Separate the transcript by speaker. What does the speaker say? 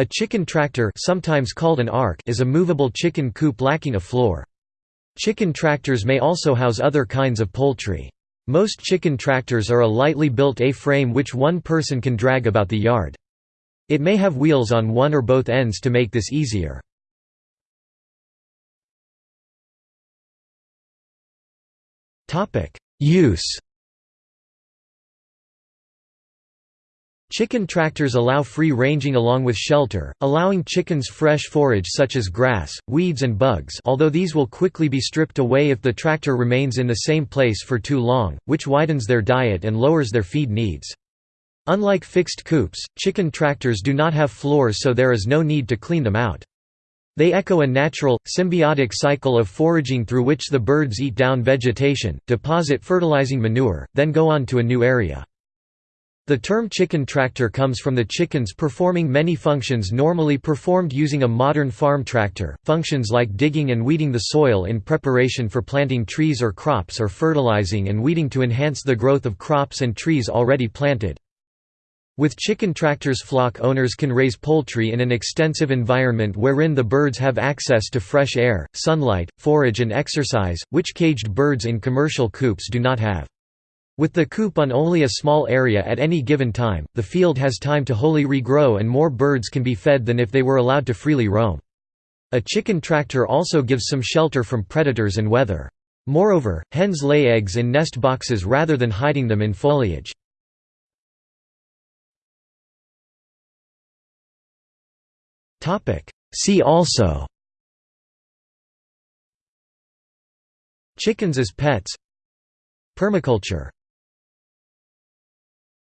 Speaker 1: A chicken tractor sometimes called an ark is a movable chicken coop lacking a floor. Chicken tractors may also house other kinds of poultry. Most chicken tractors are a lightly built A-frame which one person can drag about the yard. It may have wheels on one or both ends to make this easier. Use Chicken tractors allow free ranging along with shelter, allowing chickens fresh forage such as grass, weeds and bugs although these will quickly be stripped away if the tractor remains in the same place for too long, which widens their diet and lowers their feed needs. Unlike fixed coops, chicken tractors do not have floors so there is no need to clean them out. They echo a natural, symbiotic cycle of foraging through which the birds eat down vegetation, deposit fertilizing manure, then go on to a new area. The term chicken tractor comes from the chickens performing many functions normally performed using a modern farm tractor, functions like digging and weeding the soil in preparation for planting trees or crops or fertilizing and weeding to enhance the growth of crops and trees already planted. With chicken tractors flock owners can raise poultry in an extensive environment wherein the birds have access to fresh air, sunlight, forage and exercise, which caged birds in commercial coops do not have. With the coop on only a small area at any given time, the field has time to wholly regrow and more birds can be fed than if they were allowed to freely roam. A chicken tractor also gives some shelter from predators and weather. Moreover, hens lay eggs in nest boxes rather than hiding them in foliage. See also Chickens as pets Permaculture